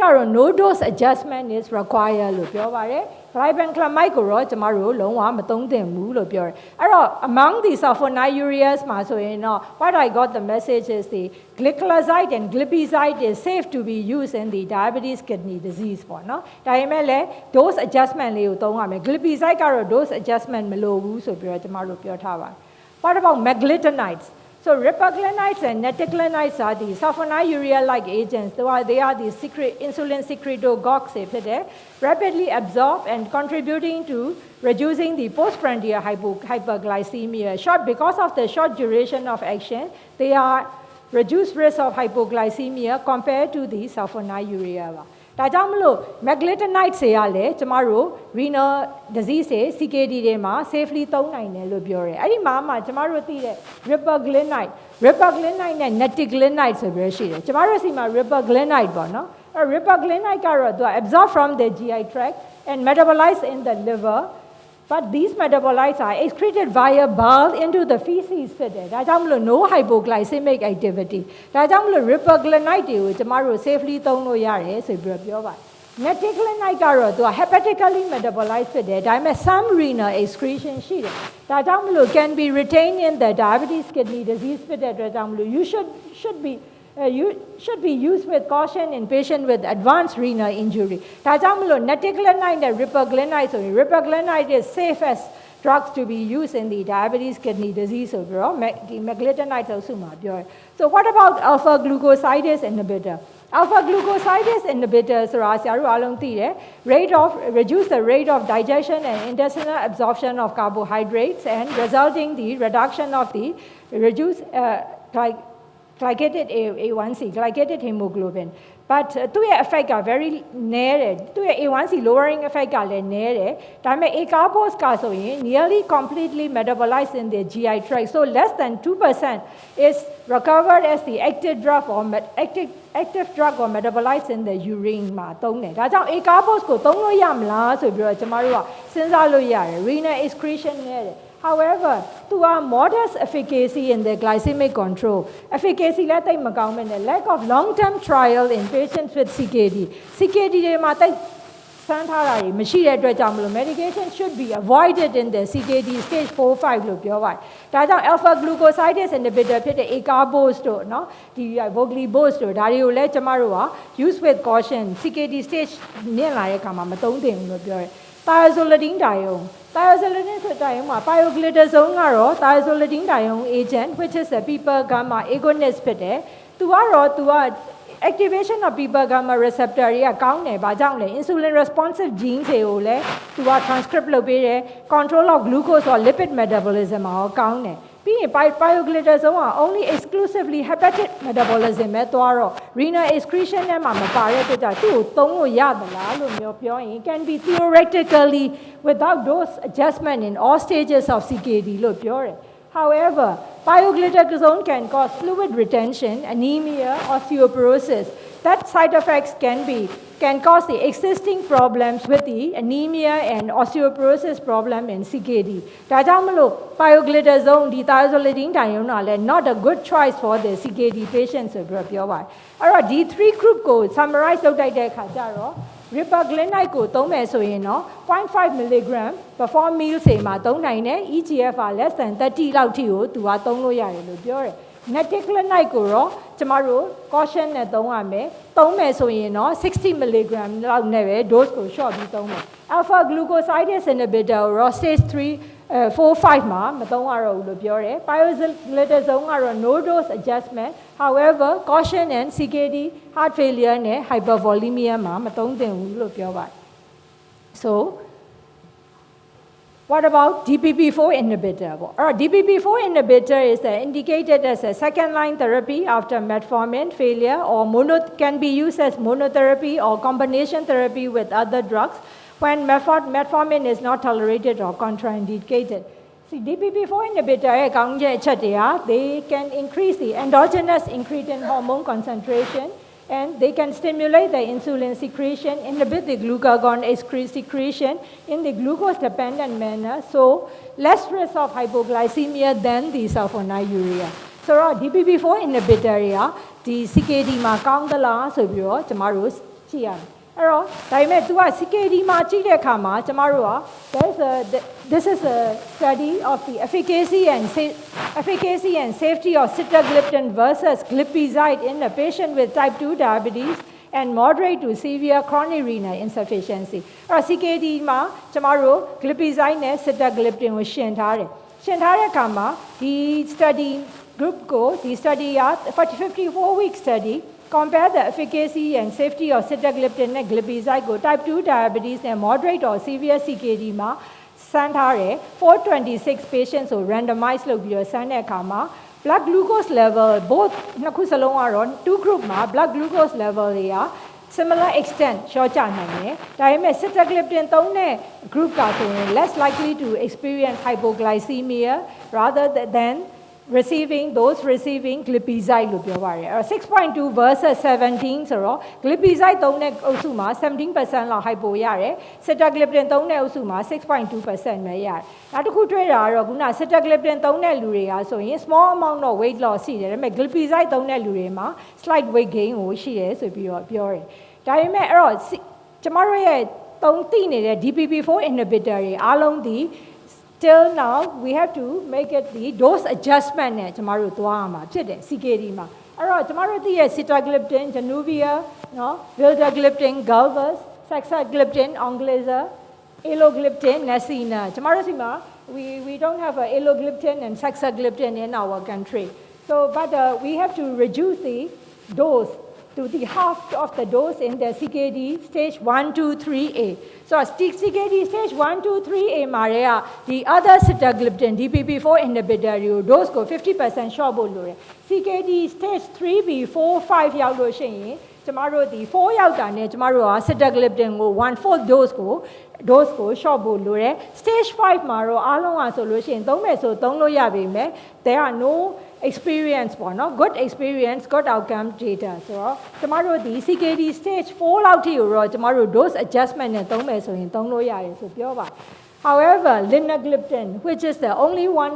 ကတော့ no dose adjustment is required လို့ပြောပါတယ် ribandlamide among the sulfonylureas what i got the message is the gliclazide and glipizide is safe to be used in the diabetes kidney disease ပေါ့နော်ဒါပေမဲ့လည်း dose adjustment glipizide dose adjustment what about meglitinides so repaglinides and nateglinides are the sulfonylurea-like agents. They are, they are the secret, insulin secretagogues they rapidly absorb and contributing to reducing the postprandial hypo, hyperglycemia. Short, because of the short duration of action, they are reduced risk of hypoglycemia compared to the sulfonylurea. ဒါကြောင့်မလို့ meglitinides တွေကလည်းကျမတို့ renal disease တွေ CKD တွေမှာ safely သုံးနိုင်တယ်လို့ပြောတယ်အဲ့ဒီမှာမှကျမတို့သိတဲ့ ripaglinide ripaglinide နဲ့ neticlinide ဆိုပြီးရှိတယ်ကျမတို့စီမှာ ripaglinide ပေါ့နော်အဲ့ ripaglinide ကတော့သူက absorb from the GI tract and metabolize in the liver But these metabolites are excreted via bile into the feces today. That is no hypoglycemic activity. That is repaglinide tomorrow safely သုံးလို့ရတယ်ဆိုပြီးတော့ပြောပါတယ်။ to a hepatically metabolized ဖြစ်တယ်။ဒါပေမဲ့ some renal excretion ရှိတယ်။ဒါကြောင့်မလို့ can be retained in the diabetes kidney disease ဖြစ်တဲ့အတွက်ကြောင့်မလို့ you should should be uh, you should be used with caution in patients with advanced renal injury. Tazamulone, nateglinide and repaglinide. So repaglinide is safest as drugs to be used in the diabetes kidney disease overall. The meglitinides also So what about alpha glucosidase inhibitor? Alpha glucosidase inhibitor ဆိုတာဆရာတို့အားလုံးသိတယ် rate of reduce the rate of digestion and intestinal absorption of carbohydrates and resulting the reduction of the reduce uh, glycated A1C, glycated hemoglobin. But သူ့ရဲ့ effect က very နည်းတယ်သူ့ရဲ့ A1C lowering effect ကလည်းနည်းတယ်ဒါပေမဲ့ acarbose ကဆိုရင် nearly completely metabolized in the GI tract so less than 2% is recovered as the active drug or active active drug or metabolized in the urine မှာသုံးတယ်ဒါကြောင့် acarbose ကိုသုံးလို့ရမလားဆိုပြီးတော့ကျမတို့ကစဉ်းစားလို့ရတယ် renal excretion နည်းတယ် However, to our modest efficacy in the glycemic control, efficacy လက်သိပ်မကောင်းမဲ့နဲ့ lack of long-term trial in patients with CKD CKD တွေမှာတိုက်ဆန်းထားတာတွေမရှိတဲ့အတွက်ကြောင့်မလို့ medication should be avoided in the CKD stage 4 5လို့ပြောပါတယ်။ဒါကြောင့် alpha glucosidase inhibitor ဖြစ်တဲ့ acarbose တို့เนาะဒီ voglibose တို့ဒါတွေကိုလည်းကျမတို့က used with caution. CKD stage နင့်လာတဲ့အခါမှာမသုံးသင့်ဘူးလို့ပြောတယ်။ thiazolidine ဒါရုံ thiazolidine ဆိုတဲ့မှာ pioglitazone ကတော့ thiazolidine ဒါယုံ agent which is a people gamma agonist ဖြစ်တယ်သူကတော့သူက activation of people gamma receptor တွေကကောင်းတယ်။ဘာကြောင့်လဲ insulin responsive gene တွေကိုလည်းသူက transcript လုပ်ပေးတယ် control of glucose or lipid metabolism မှာရောကောင်းတယ်။ ပြင်ဘိုက် bioregulators ဆုံးက only exclusively hepatic metabolism ပဲသွားတော့ renal excretion can be theoretically without dose adjustment in all stages of CKD However, pioglitazone can cause fluid retention, anemia, osteoporosis, that side effects can be can cause the existing problems with the anemia and osteoporosis problem in CKD. ဒါကြောင့်မလို့ pioglitazone dithiazolidine, thiazolidine not a good choice for the CKD patients ဆိုပြီးတော့ပြောပါတယ်။အဲ့တော့ဒီ three group code summarize လုပ်လိုက်တဲ့အခါကျတော့ Repaglinide ကိုသုံးမယ်ဆိုရင်တော့0.5 mg before meal တွေမှာသုံးနိုင်တယ် EGFR less than 30လောက်ထိကိုသူကသုံးလို့ရတယ်လို့ပြောတယ်။ Naticlin လိုက်ကိုတော့ကျမတို့ caution နဲ့သုံးရမယ်။သုံးမယ်ဆိုရင်တော့60 mg လောက်နဲ့ပဲ dose ကို short ပြီးသုံးမယ်။ alpha glucosidase inhibitor ကိုတော့ stage 3 uh, 4 5မှာမသုံးရတော့ဘူးလို့ပြောတယ်။ pioglitazone ကတော့ no dose adjustment however caution and CKD heart failure နဲ့ hypervolemia မှာမသုံးသင့်ဘူးလို့ပြောပါတယ်။ So what about DPP4 inhibitor? Or DPP4 inhibitor is uh, indicated as a second line therapy after metformin failure or can be used as monotherapy or combination therapy with other drugs when metformin is not tolerated or contraindicated. See, DPP4 inhibitor, they can increase the endogenous incretin hormone concentration and they can stimulate the insulin secretion, inhibit the glucagon secretion in the glucose-dependent manner, so less risk of hypoglycemia than the sulfonylurea. So DPP4 inhibitor တွေကဒီ CKD မှာကောင်းသလားဆိုပြီးတော့ကျမတို့ ကြည့်ရမယ် အဲ့တော့ဒါပေမဲ့ तू က CKD မှာကြည့်တဲ့အခါမှာကျမတို့က there's a this is a study of the efficacy and efficacy and safety of sitagliptin versus glipizide in a patient with type 2 diabetes and moderate to severe chronic renal insufficiency အဲ့တော့ CKD မှာကျမတို့ glipizide နဲ့ sitagliptin ကိုရှင်းထားတယ်ရှင်းထားတဲ့အခါမှာဒီ study group ကိုဒီ study က54 week study compare the efficacy and safety of sitagliptin နဲ့ glipizide ကို type 2 diabetes နဲ့ moderate or severe CKD မှာစမ်းထားတယ်426 patients ကို randomize လုပ်ပြီးတော့စမ်းတဲ့အခါမှာ blood glucose level both နှစ်ခုစလုံးကတော့ two group မှာ blood glucose level တွေက similar extent ရှော့ချနိုင်တယ်ဒါပေမဲ့ sitagliptin သုံးတဲ့ group ကဆိုရင် less likely to experience hypoglycemia rather than receiving those receiving glipizide လို့ပြောပါတယ်အဲ့6.2 versus 17ဆိုတော့ glipizide သုံးတဲ့အုပ်စုမှာ17%လောက် hypo ရတယ် sitagliptin သုံးတဲ့အုပ်စုမှာ6.2%ပဲရတယ်နောက်တစ်ခုတွေ့တာကတော့ခုန sitagliptin သုံးတဲ့လူတွေကဆိုရင် small amount of weight loss ရှိတယ်ဒါပေမဲ့ glipizide သုံးတဲ့လူတွေမှာ slight weight gain ကိုရှိတယ်ဆိုပြီးတော့ပြောတယ်ဒါပေမဲ့အဲ့တော့ကျမတို့ရဲ့သုံးသိနေတဲ့ DPP4 inhibitor တွေအားလုံးဒီ till now we have to make it the dose adjustment နဲ့ကျမတို့သွားရမှာဖြစ်တယ် CKD မှာအဲ့တော့ကျမတို့သိရဲ့ sitagliptin Januvia no vildagliptin galvus saxagliptin Onglyza alogliptin Nesina. ကျမတို့စီမှာ we we don't have uh, a alogliptin and saxagliptin in our country. So but uh, we have to reduce the dose to the half of the dose in the CKD stage 1, 2, 3A. So CKD stage 1, 2, 3A မှာတွေက the other sitagliptin DPP4 inhibitor တွေကို dose ကို50% short ဖို့လိုတယ် CKD stage 3B 4 5ရောက်လို့ရှိရင်ကျမတို့ဒီ4ရောက်တာနဲ့ကျမတို့က sitagliptin ကို1/4 dose ကို dose ကို short ဖို့လိုတယ် stage 5မှာတော့အားလုံးကဆိုလို့ရှိရင်သုံးမယ်ဆိုသုံးလို့ရပြီမယ် there are no experience ပေါ့နော် good experience good outcome data ဆိုတော့ကျမတို့ဒီ CKD stage 4လောက်ထိကိုတော့ကျမတို့ dose adjustment နဲ့သုံးမယ်ဆိုရင်သုံးလို့ရတယ်ဆိုပြောပါ however linagliptin which is the only one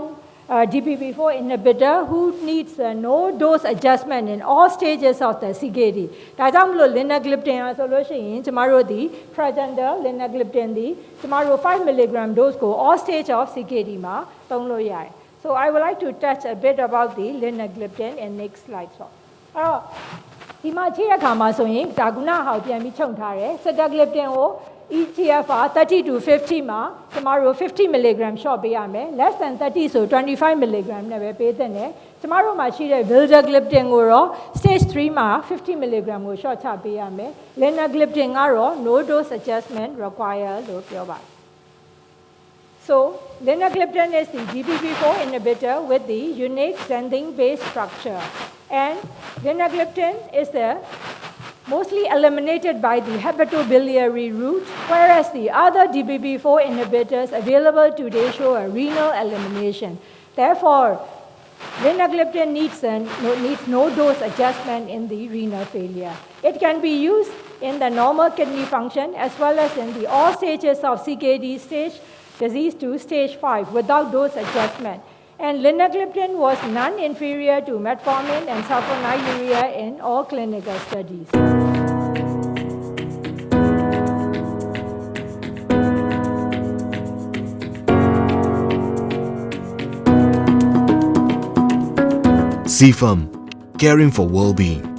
uh, DPP4 inhibitor who needs uh, no dose adjustment in all stages of the CKD ဒါကြောင့်မလို့ linagliptin อ่ะဆိုလို့ရှိရင်ကျမတို့ဒီ Pragender linagliptin ဒီကျမတို့5 mg dose ကို all stage of CKD မှာသုံးလို့ရတယ် So I would like to touch a bit about the linagliptin in next slide ဆိုအဲ့တော့ဒီမှာကြည့်ရခါမှာဆိုရင်ဒါကုနာဟောက်ပြန်ပြီးခြုံထားတယ် sitagliptin ကို EGFR 30 to 50မှာကျမတို့50 mg short ပေးရမယ် less than 30ဆို25 mg နဲ့ပဲပေးသင့်တယ်ကျမတို့မှာရှိတဲ့ vildagliptin ကိုတော့ stage 3မှာ50 mg ကို short ချပေးရမယ် linagliptin ကတော့ no dose adjustment require လို့ပြောပါတယ် so, linagliptin is the DPP4 inhibitor with the unique xanthine-based structure. And linagliptin is the mostly eliminated by the hepatobiliary route, whereas the other DPP4 inhibitors available today show a renal elimination. Therefore, linagliptin needs, a, no, needs no dose adjustment in the renal failure. It can be used in the normal kidney function as well as in the all stages of CKD stage disease to stage 5 without dose adjustment. And linagliptin was non-inferior to metformin and sulfonylurea in all clinical studies. CFAM, caring for well-being.